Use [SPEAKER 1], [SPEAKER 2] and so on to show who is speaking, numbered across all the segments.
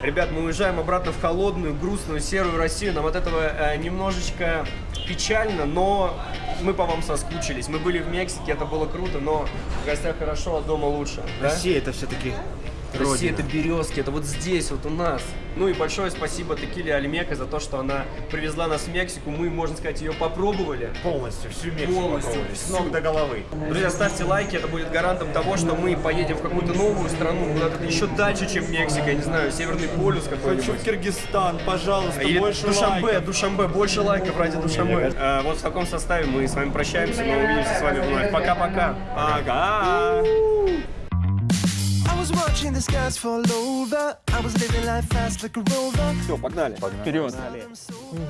[SPEAKER 1] Ребят, мы уезжаем обратно в холодную, грустную, серую Россию. Нам от этого э, немножечко печально, но мы по вам соскучились. Мы были в Мексике, это было круто, но в гостях хорошо, а дома лучше. да?
[SPEAKER 2] Россия это все-таки
[SPEAKER 1] Россия это березки, это вот здесь, вот у нас. Ну и большое спасибо Текиле Альмека за то, что она привезла нас в Мексику. Мы, можно сказать, ее попробовали.
[SPEAKER 2] полностью, всю Мексику
[SPEAKER 1] Полностью,
[SPEAKER 2] попробовали, с ног до головы.
[SPEAKER 1] Друзья, ставьте лайки, это будет гарантом того, что мы поедем в какую-то новую страну, куда-то еще дальше, чем Мексика, я не знаю, Северный полюс какой-нибудь.
[SPEAKER 2] Киргизстан, пожалуйста,
[SPEAKER 1] Или Душамбе, Душамбе, больше лайков ради Душамбе. Э, вот в таком составе мы с вами прощаемся, мы увидимся с вами вновь. Пока-пока.
[SPEAKER 2] Ага.
[SPEAKER 3] I was
[SPEAKER 1] Все, погнали.
[SPEAKER 4] Вперед.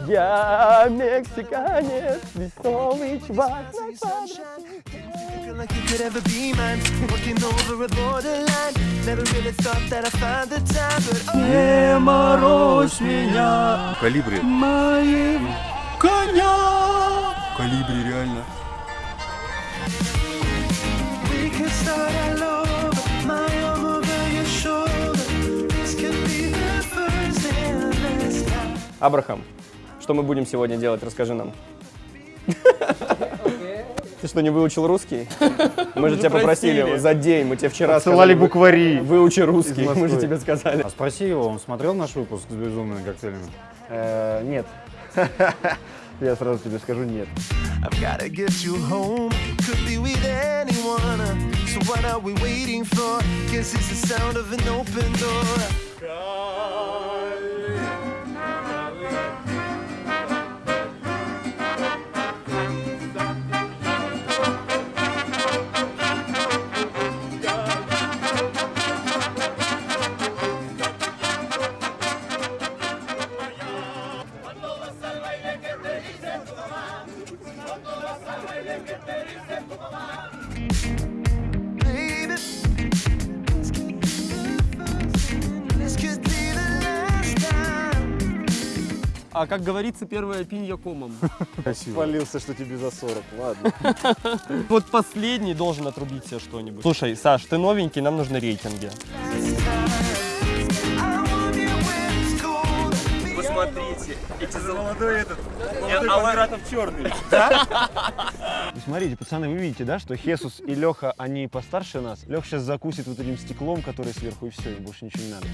[SPEAKER 1] Я мексиканец, весомый чувак.
[SPEAKER 3] Oh,
[SPEAKER 4] Не морозь меня
[SPEAKER 5] Калибри.
[SPEAKER 4] моим коня.
[SPEAKER 5] Калибри, реально.
[SPEAKER 3] we could start
[SPEAKER 1] Абрахам, что мы будем сегодня делать? Расскажи нам. Ты что, не выучил русский? Мы же тебя попросили за день, мы тебе вчера сказали,
[SPEAKER 2] буквари
[SPEAKER 1] Выучи русский, мы же тебе сказали.
[SPEAKER 6] А спроси его, он смотрел наш выпуск с безумными коктейлями?
[SPEAKER 2] Э, Нет. Я сразу тебе скажу нет.
[SPEAKER 3] So what are we waiting for? Guess it's the sound of an open door.
[SPEAKER 4] А как говорится, первая пинья комом.
[SPEAKER 2] Спалился, что тебе за 40. Ладно.
[SPEAKER 4] Вот последний должен отрубить себе что-нибудь. Слушай, Саш, ты новенький, нам нужны рейтинги.
[SPEAKER 1] Посмотрите, эти
[SPEAKER 2] Молодой этот.
[SPEAKER 1] Аларатов черный.
[SPEAKER 2] Смотрите, пацаны, вы видите, да, что Хесус и Леха, они постарше нас. Леха сейчас закусит вот этим стеклом, который сверху, и все, им больше ничего не надо.